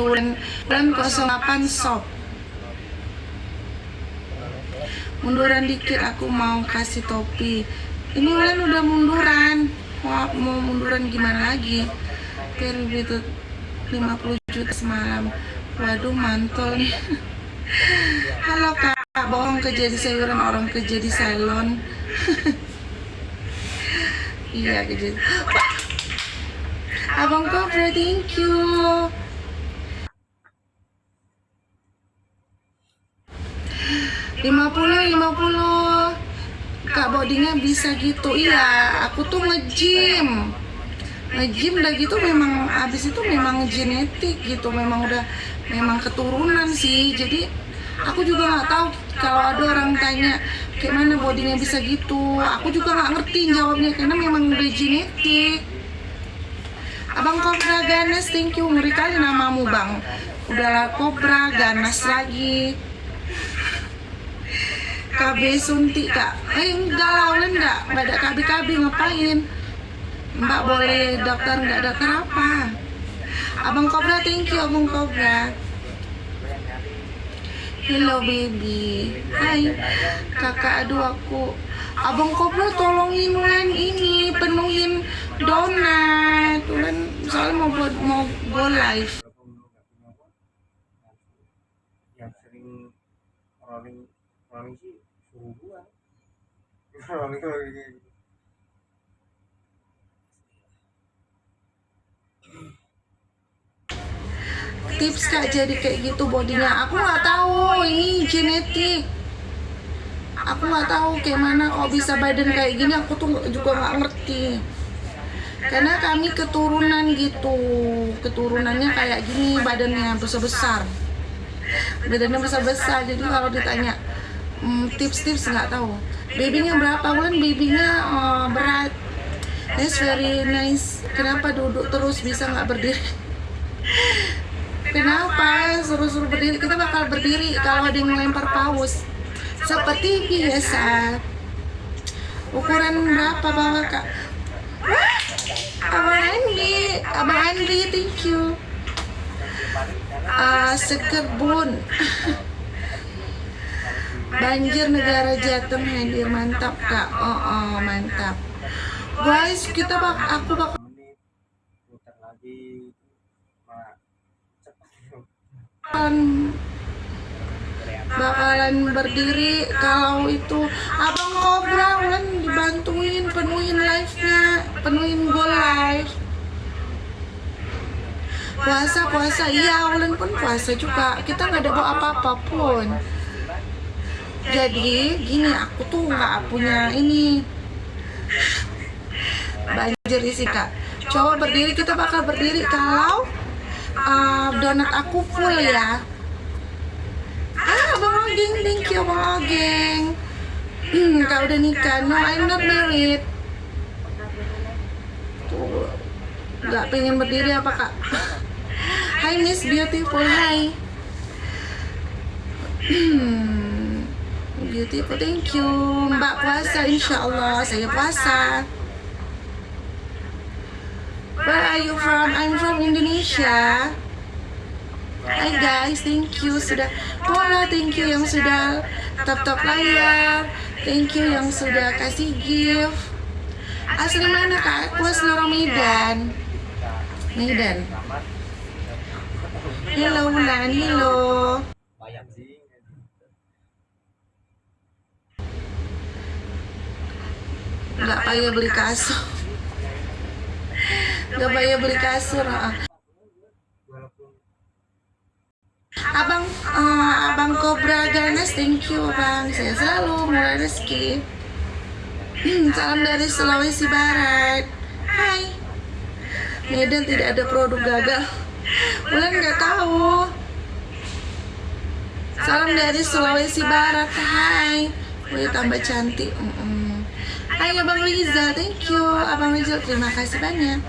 bulan bulan 08 sob munduran dikit aku mau kasih topi. Ini Ulan udah munduran. Mau, mau munduran gimana lagi? Perlu itu 50 juta semalam. Waduh mantul nih. Halo kak. Bohong kerja di sayuran orang kerja di salon. Iya kerja abang Cobra thank you 50 50 Kak bodinya bisa gitu. Iya aku tuh nge-gym. Nge-gym udah gitu memang Abis itu memang genetik gitu. Memang udah memang keturunan sih. Jadi aku juga nggak tahu Kalau ada orang tanya Kayak mana bodinya bisa gitu? Aku juga nggak ngerti jawabnya Karena memang udah genetik. Abang Kobra Ganas, thank you. Ngeri kali namamu bang. Udahlah Kobra Ganas lagi. KB suntik kak eh ulen enggak enggak ada KB KB ngapain? Mbak boleh daftar enggak daftar apa? Abang kobra thank you abang kobra. Hello baby. Hai. Kakak aduh aku. Abang kobra tolongin ulen ini penuhin donat. Ulen soalnya mau buat mau go live suruh gua. Gitu tips kak jadi kayak gitu bodinya. Aku nggak tahu ini genetik. Aku nggak tahu kayak mana kok bisa badan kayak gini aku tuh juga nggak ngerti. Karena kami keturunan gitu. Keturunannya kayak gini badannya besar besar badannya besar besar jadi kalau ditanya hmm, tips-tips nggak tahu babynya berapa bulan babynya oh, berat that's very nice kenapa duduk terus bisa nggak berdiri Kenapa suruh-suruh berdiri? Kita bakal berdiri kalau ada yang melempar paus. Seperti biasa. Ukuran berapa bawa kak? Abang Andi, Abang Andi, thank you. Uh, sekerbun. Banjir negara Jateng hadir mantap kak. Oh, oh mantap. Guys, kita bak aku bak menit putar lagi malah cepet bakalan bakalan berdiri kalau itu abang kobra ulan dibantuin penuhin live nya penuhin go live puasa puasa iya ulan pun puasa juga kita nggak ada bawa apa-apa pun jadi gini aku tuh nggak punya ini. Banjir sih kak coba berdiri kita bakal berdiri. Kalau uh, donat aku full ya. Ah bang Ogeng thank you bang Ogeng. Hmm, kau udah nikah no I'm not married. Tuh nggak pengen berdiri apa kak? Hi Miss Beautiful Hi. Hmm, Beautiful. Thank you. Mbak puasa insya Allah saya puasa. Where are you from? I'm from Indonesia. Hai guys, thank you. Sudah Pola, thank you yang sudah top-top layar. Thank you yang sudah kasih gift. Asli mana kak? Aku asli Medan. Medan. Hello Wulan, hello bayang sih Gak payah beli kasur Gak payah beli kasur Abang, eh, abang Cobra Ganes, thank you bang. Saya selalu mulai rezeki. Hmm, Salam dari Sulawesi Barat. Hai. Medan tidak ada produk gagal. Bulan nggak tahu. Salam dari Sulawesi Barat. Hai. Wih tambah cantik. Mm-mm. Hai Abang Riza, thank you. Abang Riza, terima kasih banyak.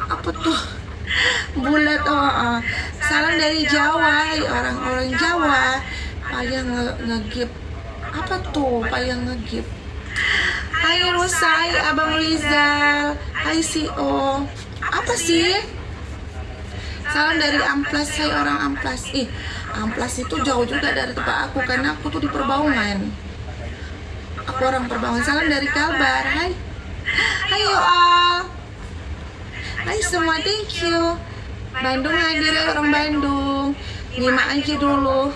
Apa tuh? bulat oh, oh. salam dari Jawa orang-orang Jawa payah nge ngegip apa tuh payah ngegip Hai Rusai Abang Rizal Hai CEO apa sih Salam dari Amplas, saya orang Amplas. Ih, Amplas itu jauh juga dari tempat aku karena aku tuh di Perbaungan. Aku orang Perbaungan. Salam dari Kalbar. Hai. Hai you all. Hai semua, thank you. Bandung hadir ya orang Bandung. Nyimak aja dulu.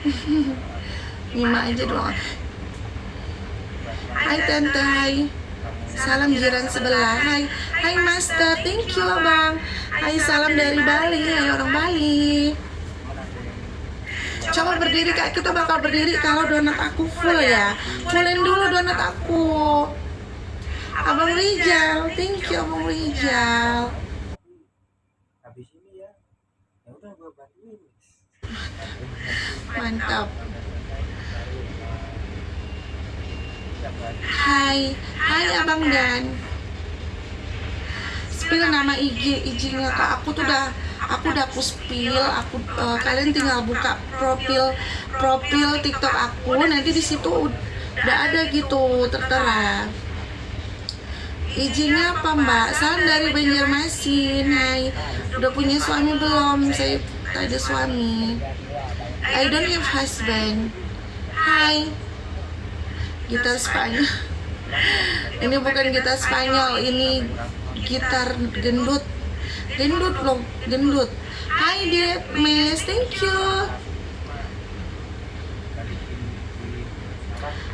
Nyimak aja dulu. Hai tante, hai. Salam jiran sebelah. Hai, hai master. Thank you abang. Hai salam dari Bali. Hai orang Bali. Coba berdiri kak. Kita bakal berdiri kalau donat aku full ya. Fullin dulu donat aku. Abang Rijal. Thank you abang Rijal. habis ini ya ya udah gue bantuin Mantap. Hai, hai Abang Dan. Spill nama IG, IG-nya Kak. Aku tuh udah aku udah aku spill, aku eh, kalian tinggal buka profil profil TikTok aku, nanti di situ udah ada gitu tertera. IG-nya apa Mbak? Salam dari Banjarmasin. Hai, udah punya suami belum? Saya tak ada suami. I don't have husband. Hai. Gitar Spanyol. Ini bukan gitar Spanyol, ini gitar gendut. Gendut loh, gendut. Hai Dad, Miss, thank you.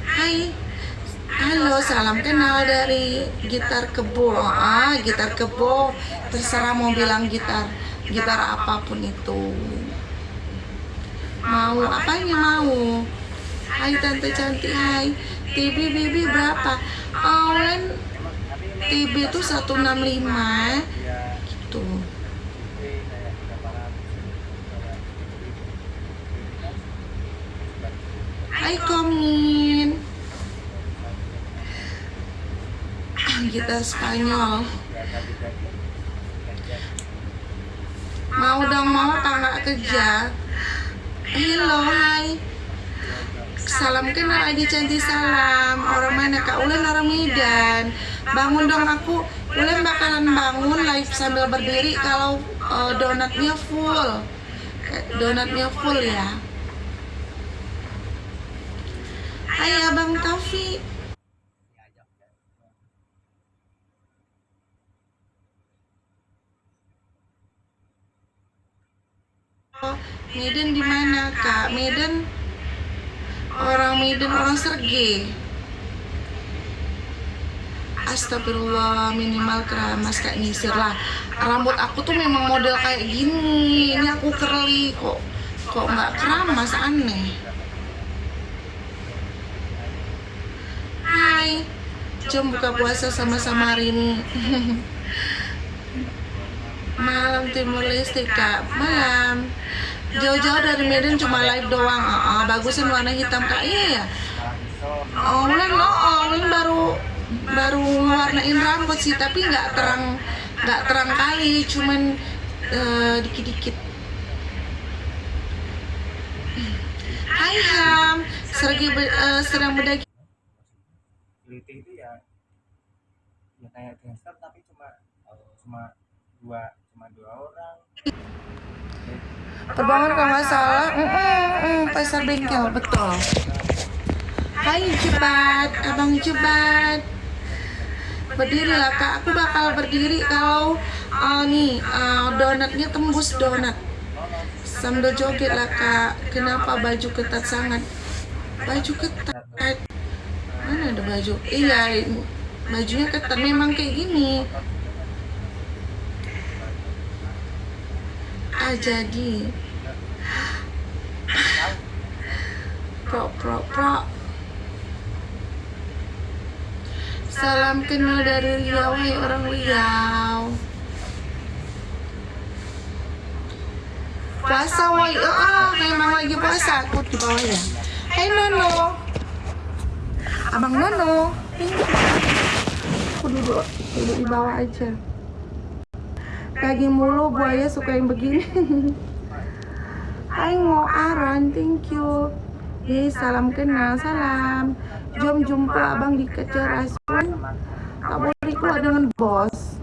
Hai. Halo, salam kenal dari gitar kebo. Ah, gitar kebo. Terserah mau bilang gitar, gitar apa pun itu. Mau apanya mau? Hai tante cantik, hai. TB baby berapa? Awan TB itu 165 gitu. Hai Komin. Kita Spanyol. Mau dong mau apa nggak kerja? Hello, hai. Salam kenal Adi Cantik salam. Orang mana Kak Ulen orang Medan. Bangun dong aku. Ulen bakalan bangun live sambil berdiri kalau uh, donatnya full. Eh, Donatnya full ya. Hai Abang Taufik. Medan di mana kak? Medan orang Medan orang Serge. Astagfirullah minimal keramas kak nyisir lah. Rambut aku tuh memang model kayak gini. Ini aku curly kok kok nggak keramas aneh. Hai, jom buka puasa sama-sama ini. Malam Timur Leste kak, malam. Jauh-jauh dari Medan cuma live doang. Ah, ah, bagusan warna hitam kak, iya ya. Oh, Ulen oh, oh, baru baru warnain rambut sih, tapi nggak terang nggak terang kali, cuman eh, dikit-dikit. Hai Ham, sergi be- eh, sedang berdaging. Liti itu ya ya kayak gangster tapi cuma cuma dua cuma dua orang Terbangun kalau nggak salah, mm, mm, mm, pasar bengkel betul. Hai Jebat, abang Jebat. Berdirilah kak, aku bakal berdiri kalau uh, nih uh, donatnya tembus donat. Sambil joget lah kak. Kenapa baju ketat sangat? Baju ketat. Mana ada baju? Iya, bajunya ketat. Memang kayak gini. Ah jadi. Pro pro pro. Salam kenal dari Riau, hai orang Riau. Puasa woi, oh, oh, memang lagi puasa aku di bawah ya. Hai Nono, Abang Nono. Aku duduk, duduk di bawah aja. Daging mulu buaya suka yang begini. Hai Ngoaran, thank you. Hei, salam kenal, salam. Jom jumpa abang di Kecerasun. Tak boleh keluar dengan bos.